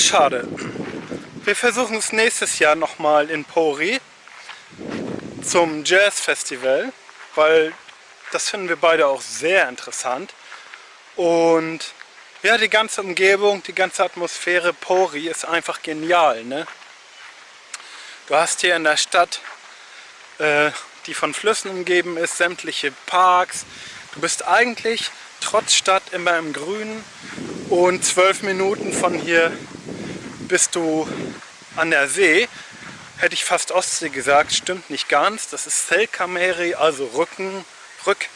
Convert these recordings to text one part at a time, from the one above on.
Schade. Wir versuchen es nächstes Jahr nochmal in Pori zum Jazz Festival, weil das finden wir beide auch sehr interessant. Und ja, die ganze Umgebung, die ganze Atmosphäre Pori ist einfach genial. Ne? Du hast hier in der Stadt, äh, die von Flüssen umgeben ist, sämtliche Parks. Du bist eigentlich trotz Stadt immer im Grünen und zwölf Minuten von hier bist du an der See. Hätte ich fast Ostsee gesagt, stimmt nicht ganz. Das ist Selkameri, also Rücken, Rück,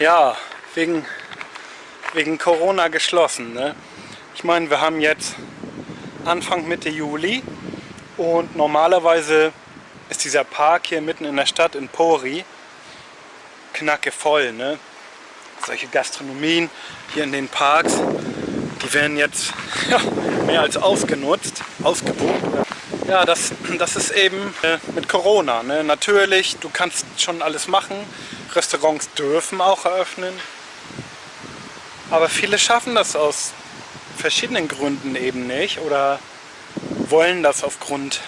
Ja, wegen, wegen Corona geschlossen. Ne? Ich meine, wir haben jetzt Anfang Mitte Juli und normalerweise ist dieser Park hier mitten in der Stadt in Pori knacke voll. Ne? Solche Gastronomien hier in den Parks, die werden jetzt ja, mehr als ausgenutzt, ausgebucht. Ja, das, das ist eben äh, mit Corona. Ne? Natürlich, du kannst schon alles machen. Restaurants dürfen auch eröffnen. Aber viele schaffen das aus verschiedenen Gründen eben nicht oder wollen das aufgrund,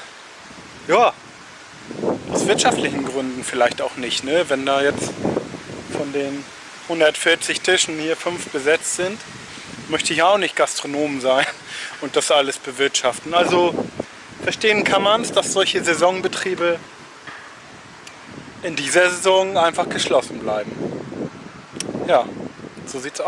ja, aus wirtschaftlichen Gründen vielleicht auch nicht. Ne? Wenn da jetzt von den 140 Tischen hier fünf besetzt sind, möchte ich auch nicht Gastronom sein und das alles bewirtschaften. Also verstehen kann man es, dass solche Saisonbetriebe in dieser Saison einfach geschlossen bleiben. Ja, so sieht's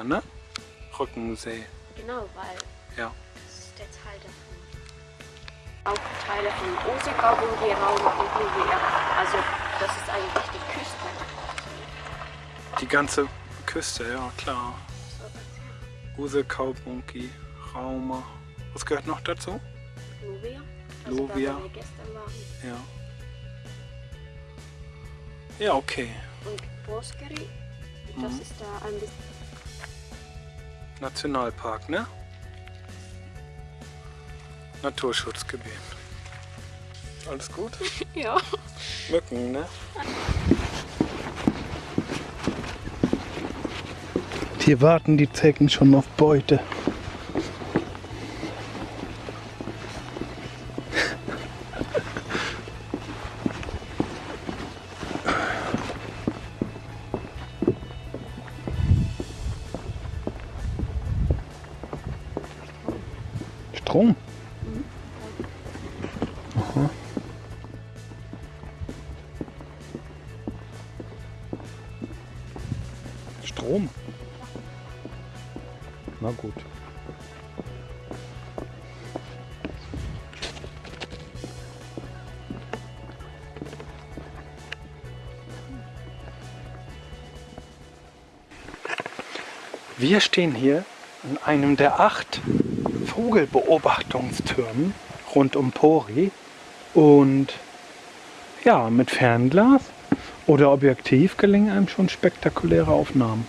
aus. ne? Rückensee. Genau, weil Ja. das ist der Teil davon. Auch Teile von Osekaupunki, Rauma und Nuvea. Also das ist eigentlich die Küste. Die ganze Küste, ja klar. So, das Use, Kaupunki, Rauma. Was gehört noch dazu? Nuvea. Also Nuvea. Da, wo wir gestern waren. Ja. Ja, okay. Und Boskeri, das Mhm. ist da ein bisschen Nationalpark, ne? Naturschutzgebiet. Alles gut? Ja. Mücken, ne? Hier warten die Zecken schon auf Beute. Strom? Aha. Strom? Na gut. Wir stehen hier an einem der acht Vogelbeobachtungstürmen rund um Pori und ja, mit Fernglas oder Objektiv gelingen einem schon spektakuläre Aufnahmen.